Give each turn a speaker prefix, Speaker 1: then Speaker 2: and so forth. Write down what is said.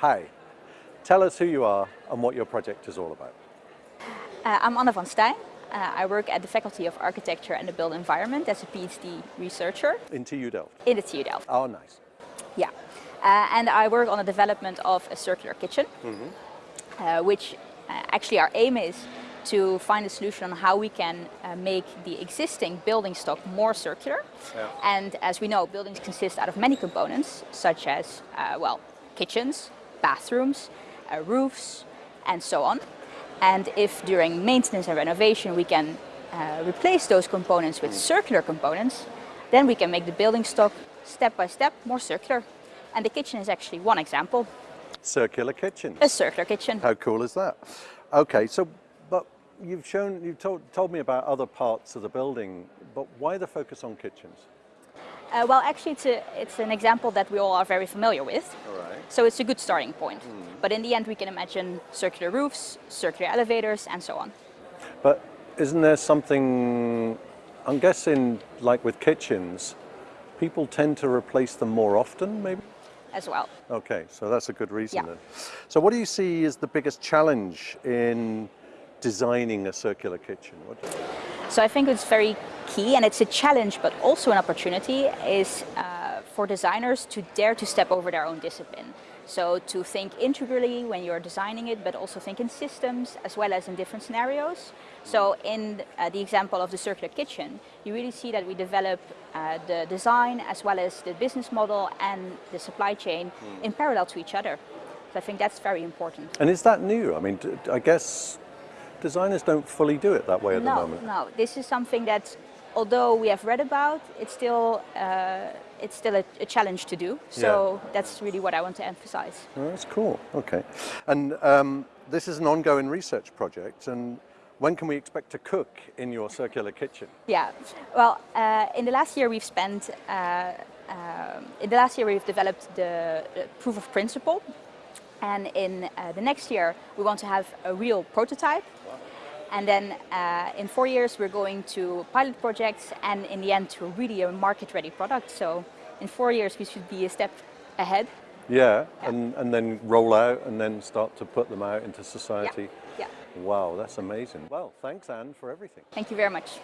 Speaker 1: Hi, tell us who you are and what your project is all about.
Speaker 2: Uh, I'm Anna van Stijn. Uh, I work at the Faculty of Architecture and the Built Environment as a PhD researcher.
Speaker 1: In TU Delft?
Speaker 2: In the TU Delft.
Speaker 1: Oh, nice.
Speaker 2: Yeah. Uh, and I work on the development of a circular kitchen, mm -hmm. which uh, actually our aim is to find a solution on how we can uh, make the existing building stock more circular. Yeah. And as we know, buildings consist out of many components, such as, well, kitchens, bathrooms, roofs, and so on. And if during maintenance and renovation we can uh, replace those components with circular components, then we can make the building stock step by step more circular. And the kitchen is actually one example.
Speaker 1: Circular kitchen?
Speaker 2: A circular kitchen.
Speaker 1: How cool is that? Okay, so, but you've shown, you've told, told me about other parts of the building, but why the focus on kitchens?
Speaker 2: Uh, well, actually, it's, a, it's, an example that we all are very familiar with. So it's a good starting point. Mm. But in the end, we can imagine circular roofs, circular elevators, and so on.
Speaker 1: But isn't there something, I'm guessing, like with kitchens, people tend to replace them more often, maybe?
Speaker 2: As well.
Speaker 1: Okay, so that's a good reason
Speaker 2: yeah.
Speaker 1: then. So what do you see as the biggest challenge in designing a circular kitchen?
Speaker 2: So I think it's very key and it's a challenge but also an opportunity is uh, for designers to dare to step over their own discipline. So to think integrally when you're designing it but also think in systems as well as in different scenarios. So in uh, the example of the circular kitchen, you really see that we develop uh, the design as well as the business model and the supply chain mm. in parallel to each other. So I think that's very important.
Speaker 1: And is that new? I mean, I guess designers don't fully do it that way at
Speaker 2: no,
Speaker 1: the moment.
Speaker 2: No, this is something that, although we have read about, it's still uh, it's still a, a, challenge to do. So yeah. that's really what I want to emphasize.
Speaker 1: Oh, that's cool. Okay, and um, this is an ongoing research project, and when can we expect to cook in your circular kitchen?
Speaker 2: Yeah, well, uh, in the last year we've spent. Uh, um, in the last year we've developed the, the proof of principle and in uh, the next year, we want to have a real prototype. And then uh, in four years, we're going to pilot projects and in the end to really a market-ready product. So in four years, we should be a step ahead.
Speaker 1: Yeah, yeah, And, and then roll out and then start to put them out into society.
Speaker 2: Yeah.
Speaker 1: yeah. Wow, that's amazing. Well, thanks, Anne, for everything.
Speaker 2: Thank you very much.